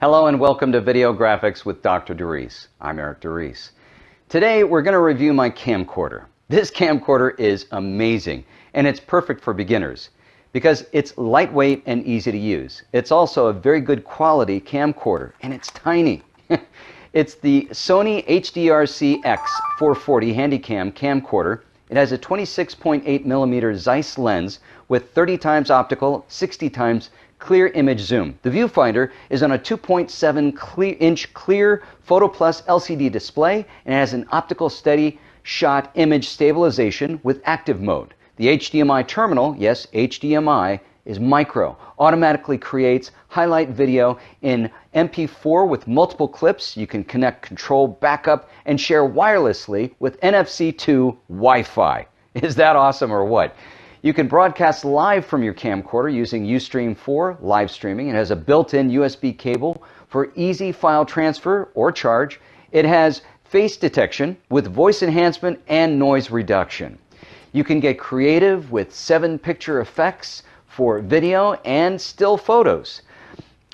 Hello and welcome to Video Graphics with Dr. DeReese. I'm Eric DeReese. Today we're going to review my camcorder. This camcorder is amazing and it's perfect for beginners because it's lightweight and easy to use. It's also a very good quality camcorder and it's tiny. it's the Sony HDR-CX440 Handycam camcorder. It has a 26.8 millimeter Zeiss lens with 30 times optical, 60 times clear image zoom. The viewfinder is on a 2.7 clear, inch clear Photo Plus LCD display and has an optical steady shot image stabilization with active mode. The HDMI terminal, yes, HDMI, is micro, automatically creates highlight video in MP4 with multiple clips. You can connect control, backup, and share wirelessly with NFC 2 Wi Fi. Is that awesome or what? You can broadcast live from your camcorder using Ustream 4 live streaming. It has a built-in USB cable for easy file transfer or charge. It has face detection with voice enhancement and noise reduction. You can get creative with seven picture effects for video and still photos.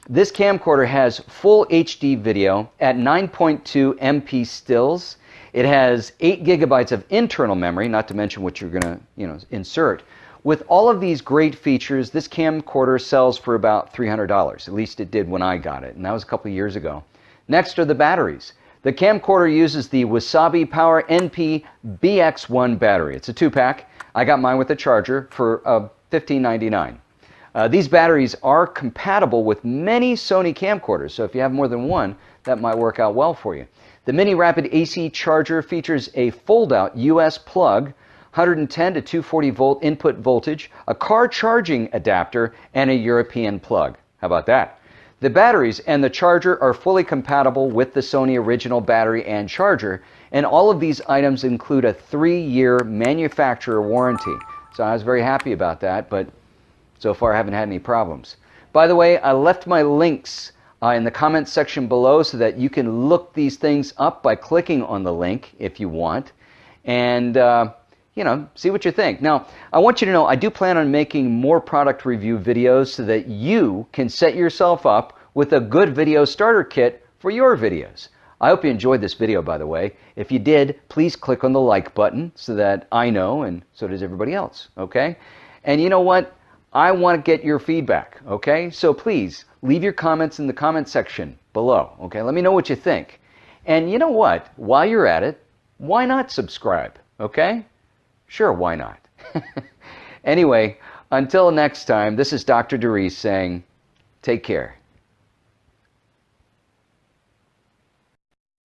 This camcorder has full HD video at 9.2 MP stills. It has 8 gigabytes of internal memory, not to mention what you're going to you know, insert. With all of these great features, this camcorder sells for about $300. At least it did when I got it, and that was a couple years ago. Next are the batteries. The camcorder uses the Wasabi Power NP BX1 battery. It's a two-pack. I got mine with a charger for uh, $15.99. Uh, these batteries are compatible with many Sony camcorders, so if you have more than one, that might work out well for you. The Mini Rapid AC charger features a fold-out US plug 110 to 240 volt input voltage, a car charging adapter, and a European plug. How about that? The batteries and the charger are fully compatible with the Sony original battery and charger, and all of these items include a three-year manufacturer warranty. So I was very happy about that, but so far I haven't had any problems. By the way, I left my links uh, in the comments section below so that you can look these things up by clicking on the link if you want. And uh, you know, see what you think. Now, I want you to know I do plan on making more product review videos so that you can set yourself up with a good video starter kit for your videos. I hope you enjoyed this video, by the way. If you did, please click on the like button so that I know and so does everybody else, okay? And you know what? I want to get your feedback, okay? So please leave your comments in the comment section below, okay? Let me know what you think. And you know what? While you're at it, why not subscribe, okay? Sure, why not? anyway, until next time, this is Dr. DeReese saying, take care.